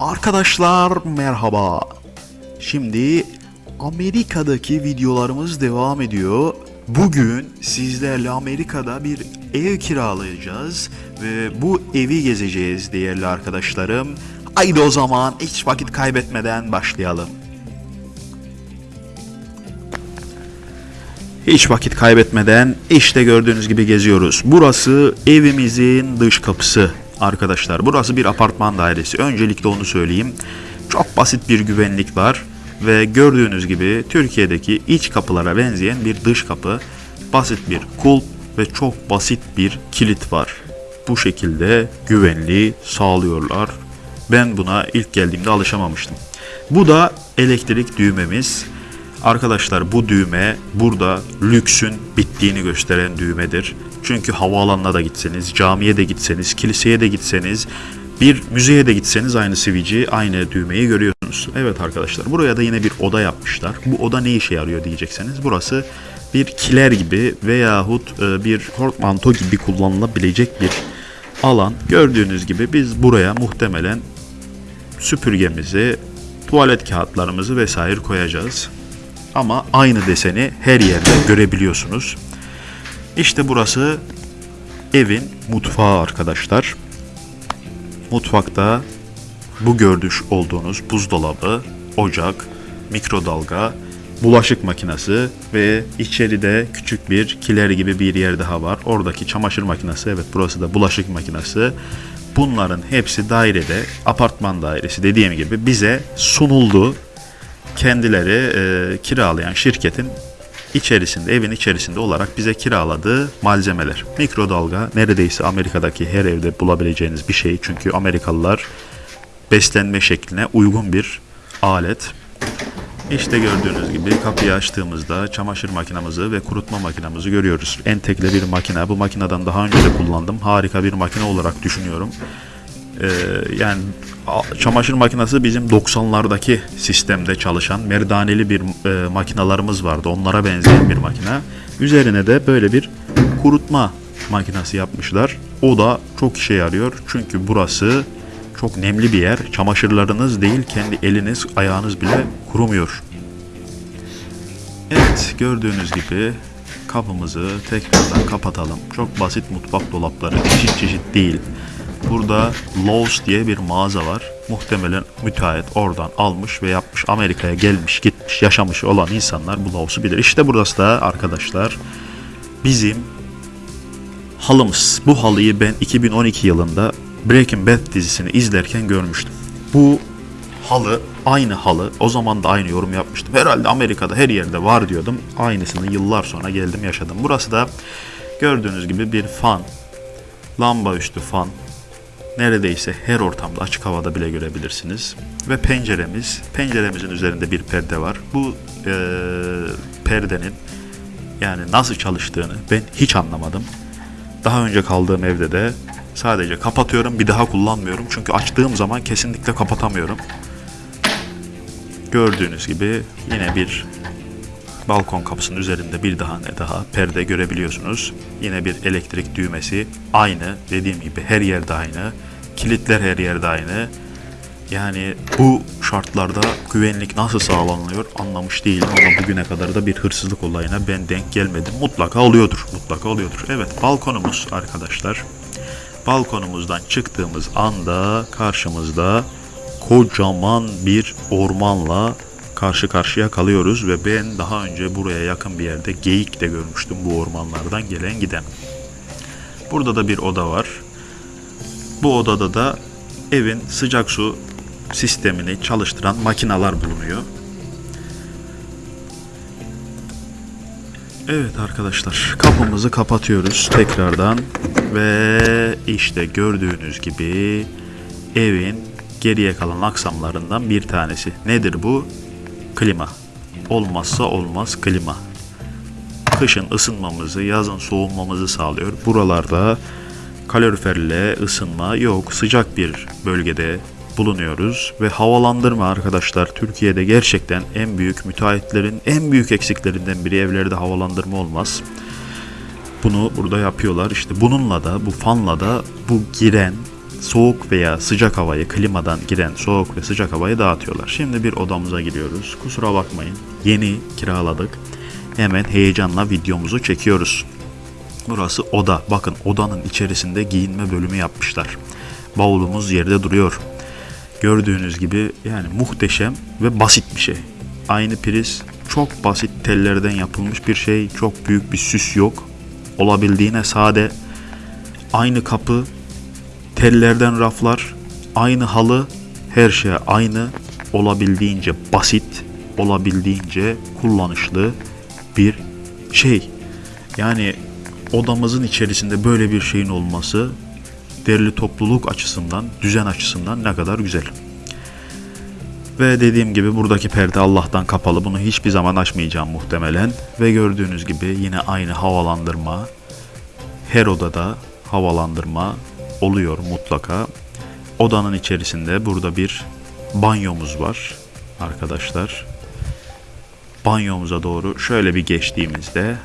Arkadaşlar merhaba. Şimdi Amerika'daki videolarımız devam ediyor. Bugün sizlerle Amerika'da bir ev kiralayacağız ve bu evi gezeceğiz değerli arkadaşlarım. Haydi o zaman hiç vakit kaybetmeden başlayalım. Hiç vakit kaybetmeden işte gördüğünüz gibi geziyoruz. Burası evimizin dış kapısı arkadaşlar. Burası bir apartman dairesi. Öncelikle onu söyleyeyim. Çok basit bir güvenlik var ve gördüğünüz gibi Türkiye'deki iç kapılara benzeyen bir dış kapı, basit bir kulp ve çok basit bir kilit var. Bu şekilde güvenliği sağlıyorlar. Ben buna ilk geldiğimde alışamamıştım. Bu da elektrik düğmemiz. Arkadaşlar bu düğme burada lüksün bittiğini gösteren düğmedir. Çünkü havaalanına da gitseniz, camiye de gitseniz, kiliseye de gitseniz, bir müzeye de gitseniz aynı sivici, aynı düğmeyi görüyorsunuz. Evet arkadaşlar buraya da yine bir oda yapmışlar. Bu oda ne işe yarıyor diyecekseniz burası bir kiler gibi veyahut e, bir portmanto gibi kullanılabilecek bir alan. Gördüğünüz gibi biz buraya muhtemelen süpürgemizi, tuvalet kağıtlarımızı vesaire koyacağız. Ama aynı deseni her yerde görebiliyorsunuz. İşte burası evin mutfağı arkadaşlar. Mutfakta bu görmüş olduğunuz buzdolabı, ocak, mikrodalga, bulaşık makinesi ve içeride küçük bir kiler gibi bir yer daha var. Oradaki çamaşır makinesi, evet burası da bulaşık makinesi. Bunların hepsi dairede, apartman dairesi dediğim gibi bize sunuldu. Kendileri e, kiralayan şirketin içerisinde, evin içerisinde olarak bize kiraladığı malzemeler. Mikrodalga neredeyse Amerika'daki her evde bulabileceğiniz bir şey. Çünkü Amerikalılar beslenme şekline uygun bir alet. İşte gördüğünüz gibi kapıyı açtığımızda çamaşır makinamızı ve kurutma makinamızı görüyoruz. Entekle bir makine. Bu makineden daha önce de kullandım. Harika bir makine olarak düşünüyorum. Ee, yani çamaşır makinesi bizim 90'lardaki sistemde çalışan merdaneli bir e, makinalarımız vardı. Onlara benzeyen bir makine. Üzerine de böyle bir kurutma makinesi yapmışlar. O da çok işe yarıyor. Çünkü burası çok nemli bir yer. Çamaşırlarınız değil kendi eliniz, ayağınız bile kurumuyor. Evet gördüğünüz gibi kapımızı tekrardan kapatalım. Çok basit mutfak dolapları çeşit çeşit değil. Burada Lowe's diye bir mağaza var. Muhtemelen müteahhit oradan almış ve yapmış. Amerika'ya gelmiş, gitmiş, yaşamış olan insanlar bu Lowe's'u bilir. İşte burası da arkadaşlar bizim halımız. Bu halıyı ben 2012 yılında Breaking Bad dizisini izlerken görmüştüm. Bu halı aynı halı. O zaman da aynı yorum yapmıştım. Herhalde Amerika'da her yerde var diyordum. Aynısını yıllar sonra geldim yaşadım. Burası da gördüğünüz gibi bir fan. Lamba üstü fan. Neredeyse her ortamda açık havada bile görebilirsiniz. Ve penceremiz. Penceremizin üzerinde bir perde var. Bu eee, perdenin yani nasıl çalıştığını ben hiç anlamadım. Daha önce kaldığım evde de sadece kapatıyorum bir daha kullanmıyorum. Çünkü açtığım zaman kesinlikle kapatamıyorum. Gördüğünüz gibi yine bir balkon kapısının üzerinde bir daha ne daha perde görebiliyorsunuz. Yine bir elektrik düğmesi aynı dediğim gibi her yerde aynı. Kilitler her yerde aynı. Yani bu şartlarda güvenlik nasıl sağlanıyor anlamış değilim ama bugüne kadar da bir hırsızlık olayına ben denk gelmedim. Mutlaka oluyordur, mutlaka oluyordur. Evet balkonumuz arkadaşlar. Balkonumuzdan çıktığımız anda karşımızda kocaman bir ormanla karşı karşıya kalıyoruz ve ben daha önce buraya yakın bir yerde geyik de görmüştüm bu ormanlardan gelen giden. Burada da bir oda var. Bu odada da evin sıcak su sistemini çalıştıran makineler bulunuyor. Evet arkadaşlar kapımızı kapatıyoruz tekrardan ve işte gördüğünüz gibi evin geriye kalan aksamlarından bir tanesi. Nedir bu? Klima. Olmazsa olmaz klima. Kışın ısınmamızı, yazın soğumamızı sağlıyor. Buralarda kaloriferle ısınma yok. Sıcak bir bölgede bulunuyoruz ve havalandırma arkadaşlar Türkiye'de gerçekten en büyük müteahhitlerin en büyük eksiklerinden biri evlerde havalandırma olmaz. Bunu burada yapıyorlar. İşte bununla da bu fanla da bu giren soğuk veya sıcak havayı klimadan giren soğuk ve sıcak havayı dağıtıyorlar. Şimdi bir odamıza giriyoruz. Kusura bakmayın. Yeni kiraladık. Hemen heyecanla videomuzu çekiyoruz. Burası oda. Bakın odanın içerisinde giyinme bölümü yapmışlar. Bavulumuz yerde duruyor. Gördüğünüz gibi yani muhteşem ve basit bir şey. Aynı priz çok basit tellerden yapılmış bir şey. Çok büyük bir süs yok. Olabildiğine sade. Aynı kapı, tellerden raflar, aynı halı, her şey aynı. Olabildiğince basit, olabildiğince kullanışlı bir şey. Yani odamızın içerisinde böyle bir şeyin olması derli topluluk açısından, düzen açısından ne kadar güzel. Ve dediğim gibi buradaki perde Allah'tan kapalı. Bunu hiçbir zaman açmayacağım muhtemelen. Ve gördüğünüz gibi yine aynı havalandırma. Her odada havalandırma oluyor mutlaka. Odanın içerisinde burada bir banyomuz var arkadaşlar. Banyomuza doğru şöyle bir geçtiğimizde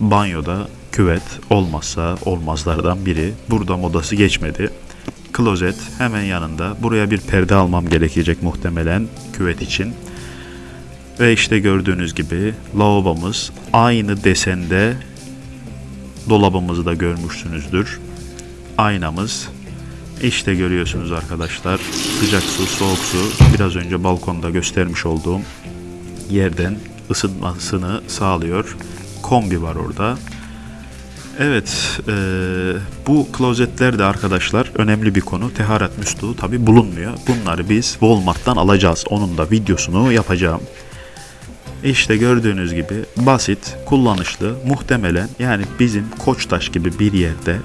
banyoda küvet olmazsa olmazlardan biri. Burada modası geçmedi. Klozet hemen yanında. Buraya bir perde almam gerekecek muhtemelen küvet için. Ve işte gördüğünüz gibi lavabomuz aynı desende dolabımızı da görmüşsünüzdür. Aynamız işte görüyorsunuz arkadaşlar sıcak su, soğuk su biraz önce balkonda göstermiş olduğum yerden ısıtmasını sağlıyor. Kombi var orada. Evet, e, bu klozetler de arkadaşlar önemli bir konu. Teharet musluğu tabi bulunmuyor. Bunları biz Walmart'tan alacağız. Onun da videosunu yapacağım. İşte gördüğünüz gibi basit, kullanışlı, muhtemelen yani bizim Koçtaş gibi bir yerde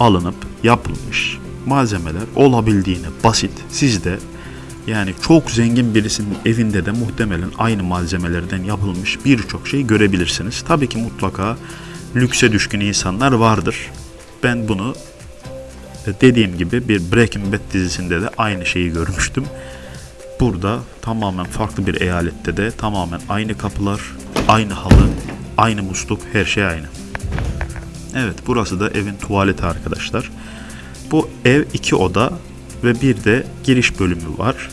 alınıp yapılmış malzemeler olabildiğine basit. Siz de yani çok zengin birisinin evinde de muhtemelen aynı malzemelerden yapılmış birçok şey görebilirsiniz. Tabii ki mutlaka lükse düşkün insanlar vardır. Ben bunu dediğim gibi bir Breaking Bad dizisinde de aynı şeyi görmüştüm. Burada tamamen farklı bir eyalette de tamamen aynı kapılar, aynı halı, aynı musluk, her şey aynı. Evet burası da evin tuvaleti arkadaşlar. Bu ev iki oda ve bir de giriş bölümü var.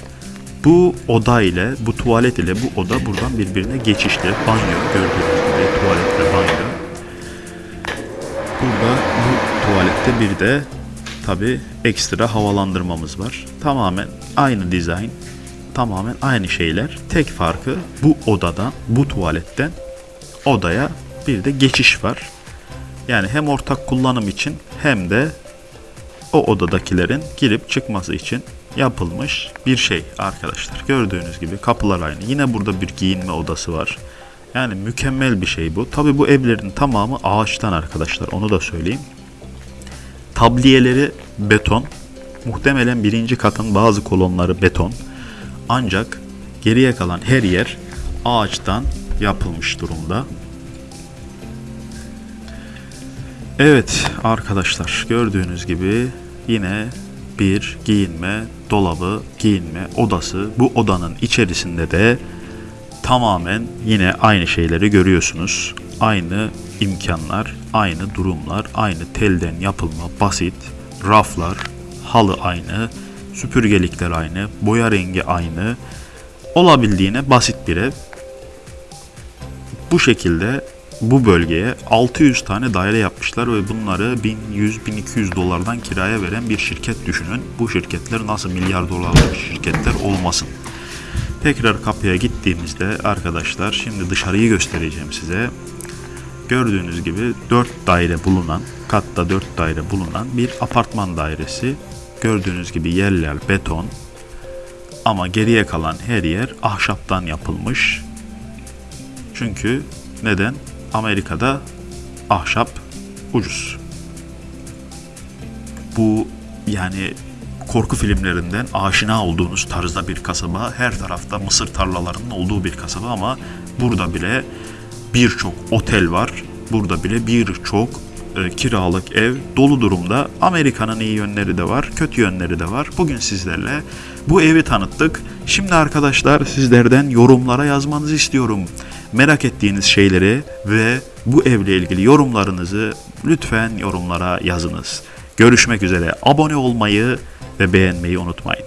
Bu oda ile, bu tuvalet ile bu oda buradan birbirine geçişli. Banyo gördüğünüz gibi tuvalet ve banyo. Burada bu tuvalette bir de tabi ekstra havalandırmamız var. Tamamen aynı dizayn, tamamen aynı şeyler. Tek farkı bu odadan, bu tuvaletten odaya bir de geçiş var. Yani hem ortak kullanım için hem de o odadakilerin girip çıkması için yapılmış bir şey arkadaşlar. Gördüğünüz gibi kapılar aynı. Yine burada bir giyinme odası var. Yani mükemmel bir şey bu. Tabi bu evlerin tamamı ağaçtan arkadaşlar. Onu da söyleyeyim. Tabliyeleri beton. Muhtemelen birinci katın bazı kolonları beton. Ancak geriye kalan her yer ağaçtan yapılmış durumda. Evet arkadaşlar gördüğünüz gibi yine bir giyinme dolabı, giyinme odası. Bu odanın içerisinde de tamamen yine aynı şeyleri görüyorsunuz. Aynı imkanlar, aynı durumlar, aynı telden yapılma basit, raflar, halı aynı, süpürgelikler aynı, boya rengi aynı. Olabildiğine basit bir ev. Bu şekilde bu bölgeye 600 tane daire yapmışlar ve bunları 1100-1200 dolardan kiraya veren bir şirket düşünün. Bu şirketler nasıl milyar dolarlık şirketler olmasın. Tekrar kapıya gittiğimizde arkadaşlar şimdi dışarıyı göstereceğim size. Gördüğünüz gibi 4 daire bulunan, katta 4 daire bulunan bir apartman dairesi. Gördüğünüz gibi yerler beton ama geriye kalan her yer ahşaptan yapılmış. Çünkü neden? Amerika'da ahşap ucuz. Bu yani korku filmlerinden aşina olduğunuz tarzda bir kasaba. Her tarafta mısır tarlalarının olduğu bir kasaba ama burada bile birçok otel var. Burada bile birçok e, kiralık ev dolu durumda. Amerika'nın iyi yönleri de var, kötü yönleri de var. Bugün sizlerle bu evi tanıttık. Şimdi arkadaşlar sizlerden yorumlara yazmanızı istiyorum merak ettiğiniz şeyleri ve bu evle ilgili yorumlarınızı lütfen yorumlara yazınız. Görüşmek üzere. Abone olmayı ve beğenmeyi unutmayın.